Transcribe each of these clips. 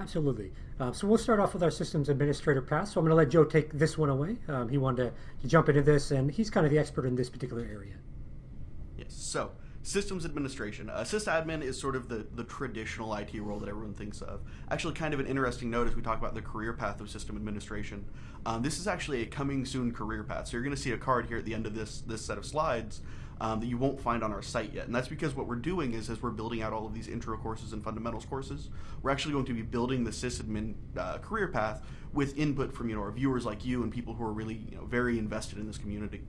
Absolutely. Uh, so we'll start off with our systems administrator pass. So I'm going to let Joe take this one away. Um, he wanted to, to, jump into this, and he's kind of the expert in this particular area. Yes. So systems administration. Uh, sysadmin is sort of the, the traditional IT role that everyone thinks of. Actually, kind of an interesting note as we talk about the career path of system administration. Um, this is actually a coming soon career path. So you're going to see a card here at the end of this this set of slides um, that you won't find on our site yet. And that's because what we're doing is as we're building out all of these intro courses and fundamentals courses, we're actually going to be building the sysadmin uh, career path with input from you know our viewers like you and people who are really you know very invested in this community.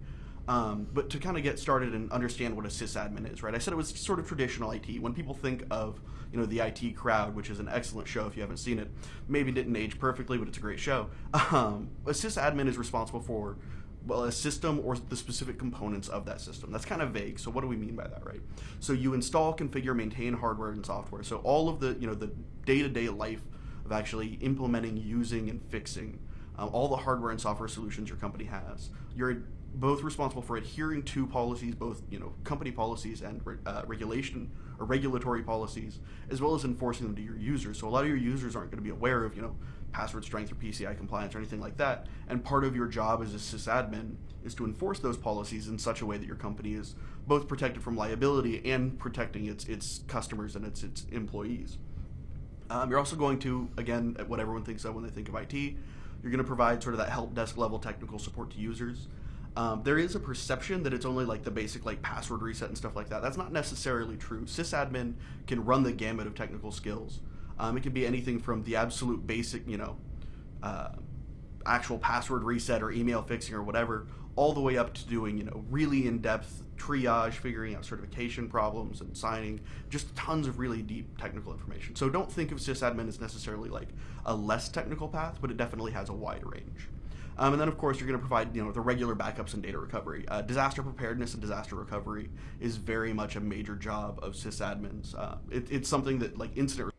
Um, but to kind of get started and understand what a sysadmin is, right? I said it was sort of traditional IT. When people think of, you know, the IT crowd, which is an excellent show if you haven't seen it, maybe didn't age perfectly, but it's a great show. Um, a sysadmin is responsible for well, a system or the specific components of that system. That's kind of vague. So what do we mean by that, right? So you install, configure, maintain hardware and software. So all of the, you know, the day-to-day life of actually implementing, using, and fixing um, all the hardware and software solutions your company has. You're both responsible for adhering to policies, both you know company policies and uh, regulation or regulatory policies, as well as enforcing them to your users. So a lot of your users aren't going to be aware of you know password strength or PCI compliance or anything like that. And part of your job as a sysadmin is to enforce those policies in such a way that your company is both protected from liability and protecting its its customers and its its employees. Um, you're also going to again what everyone thinks of when they think of IT. You're going to provide sort of that help desk level technical support to users. Um, there is a perception that it's only like the basic like password reset and stuff like that. That's not necessarily true. Sysadmin can run the gamut of technical skills. Um, it can be anything from the absolute basic, you know, uh, actual password reset or email fixing or whatever, all the way up to doing, you know, really in-depth triage, figuring out certification problems and signing, just tons of really deep technical information. So don't think of sysadmin as necessarily like a less technical path, but it definitely has a wide range. Um, and then, of course, you're going to provide you know the regular backups and data recovery. Uh, disaster preparedness and disaster recovery is very much a major job of sysadmins. Uh, it, it's something that like incident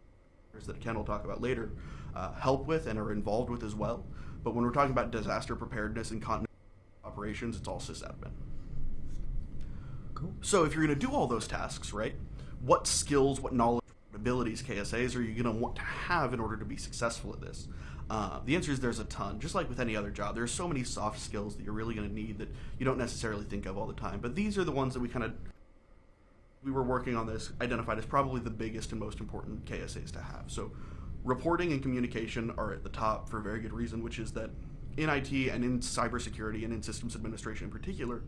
that Ken will talk about later uh, help with and are involved with as well. But when we're talking about disaster preparedness and continuity operations, it's all sysadmin. Cool. So if you're going to do all those tasks, right, what skills, what knowledge, abilities, KSAs are you going to want to have in order to be successful at this? Uh, the answer is there's a ton. Just like with any other job, there's so many soft skills that you're really going to need that you don't necessarily think of all the time. But these are the ones that we kind of we were working on this identified as probably the biggest and most important KSAs to have. So reporting and communication are at the top for a very good reason, which is that in IT and in cybersecurity and in systems administration in particular,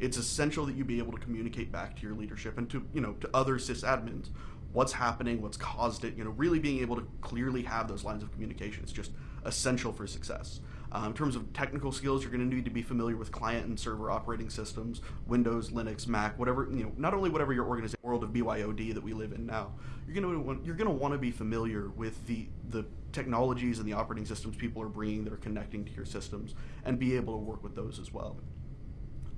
it's essential that you be able to communicate back to your leadership and to you know to other sysadmins what's happening, what's caused it. You know, really being able to clearly have those lines of communication is just essential for success. Uh, in terms of technical skills, you're going to need to be familiar with client and server operating systems, Windows, Linux, Mac, whatever you know. Not only whatever your organization world of BYOD that we live in now, you're going to want, you're going to want to be familiar with the the technologies and the operating systems people are bringing that are connecting to your systems, and be able to work with those as well.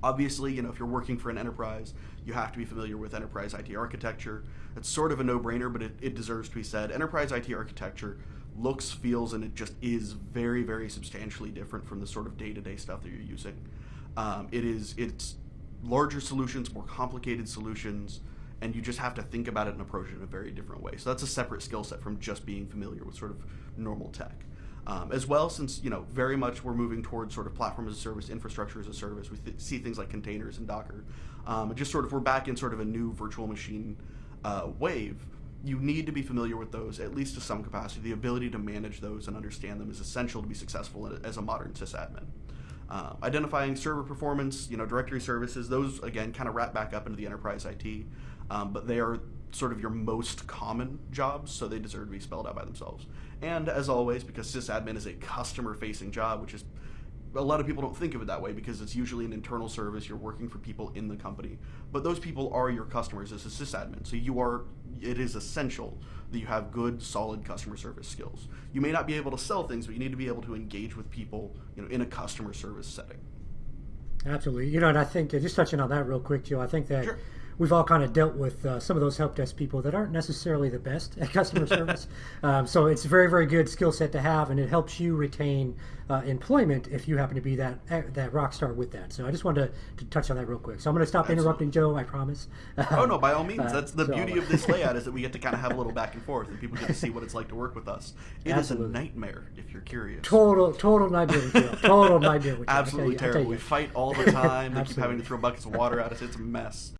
Obviously, you know, if you're working for an enterprise, you have to be familiar with enterprise IT architecture. It's sort of a no-brainer, but it, it deserves to be said. Enterprise IT architecture looks, feels, and it just is very, very substantially different from the sort of day-to-day stuff that you're using. Um, it is, it's larger solutions, more complicated solutions, and you just have to think about it and approach it in a very different way. So that's a separate skill set from just being familiar with sort of normal tech. Um, as well, since you know very much we're moving towards sort of platform as a service, infrastructure as a service. We th see things like containers and Docker. Um, just sort of we're back in sort of a new virtual machine uh, wave. You need to be familiar with those at least to some capacity. The ability to manage those and understand them is essential to be successful as a modern sysadmin. Uh, identifying server performance, you know, directory services, those again kind of wrap back up into the enterprise IT, um, but they are sort of your most common jobs, so they deserve to be spelled out by themselves. And as always, because sysadmin is a customer-facing job, which is a lot of people don't think of it that way because it's usually an internal service. You're working for people in the company, but those people are your customers as a sysadmin. So you are. It is essential that you have good, solid customer service skills. You may not be able to sell things, but you need to be able to engage with people, you know, in a customer service setting. Absolutely. You know, and I think just touching on that real quick, Joe. I think that. Sure we've all kind of dealt with uh, some of those help desk people that aren't necessarily the best at customer service. Um, so it's a very, very good skill set to have, and it helps you retain uh, employment if you happen to be that eh, that rock star with that. So I just wanted to, to touch on that real quick. So I'm going to stop Absolutely. interrupting Joe. I promise. Oh no, by all means. Uh, That's the so- beauty of this layout is that we get to kind of have a little back and forth, and people get to see what it's like to work with us. It is Absolutely. a nightmare if you're curious. Total, total nightmare with Joe. Total nightmare with. Absolutely you- terrible. We fight all the time. they keep having to throw buckets of water at us. It's a mess.